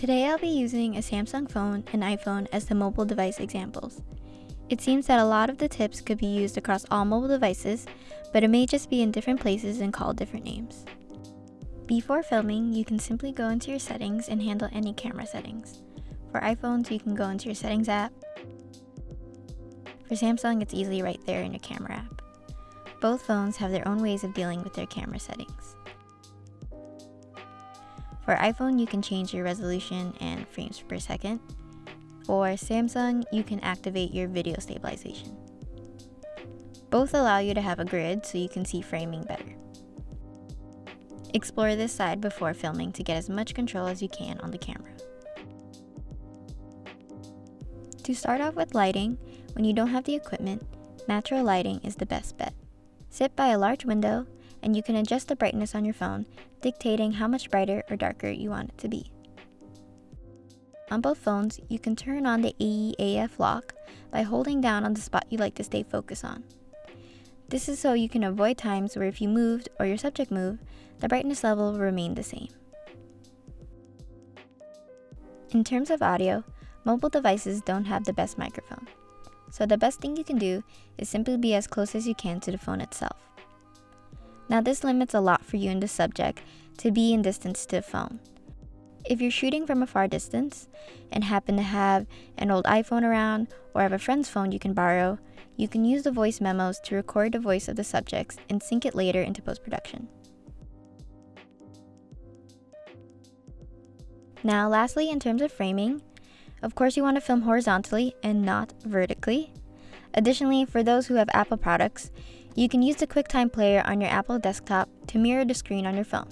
Today I'll be using a Samsung phone and iPhone as the mobile device examples. It seems that a lot of the tips could be used across all mobile devices, but it may just be in different places and called different names. Before filming, you can simply go into your settings and handle any camera settings. For iPhones, you can go into your settings app. For Samsung, it's easily right there in your camera app. Both phones have their own ways of dealing with their camera settings. For iPhone, you can change your resolution and frames per second. For Samsung, you can activate your video stabilization. Both allow you to have a grid so you can see framing better. Explore this side before filming to get as much control as you can on the camera. To start off with lighting, when you don't have the equipment, natural lighting is the best bet. Sit by a large window and you can adjust the brightness on your phone, dictating how much brighter or darker you want it to be. On both phones, you can turn on the AE-AF lock by holding down on the spot you like to stay focused on. This is so you can avoid times where if you moved or your subject moved, the brightness level will remain the same. In terms of audio, mobile devices don't have the best microphone. So the best thing you can do is simply be as close as you can to the phone itself. Now this limits a lot for you and the subject to be in distance to the phone. If you're shooting from a far distance and happen to have an old iPhone around or have a friend's phone you can borrow, you can use the voice memos to record the voice of the subjects and sync it later into post-production. Now lastly, in terms of framing, of course you want to film horizontally and not vertically. Additionally, for those who have Apple products, you can use the QuickTime Player on your Apple desktop to mirror the screen on your phone.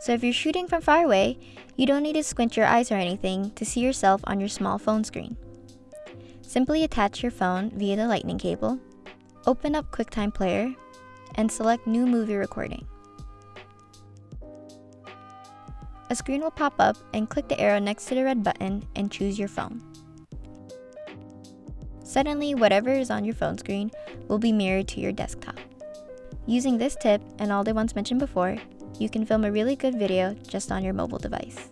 So if you're shooting from far away, you don't need to squint your eyes or anything to see yourself on your small phone screen. Simply attach your phone via the lightning cable, open up QuickTime Player, and select New Movie Recording. A screen will pop up and click the arrow next to the red button and choose your phone. Suddenly, whatever is on your phone screen will be mirrored to your desktop. Using this tip and all the ones mentioned before, you can film a really good video just on your mobile device.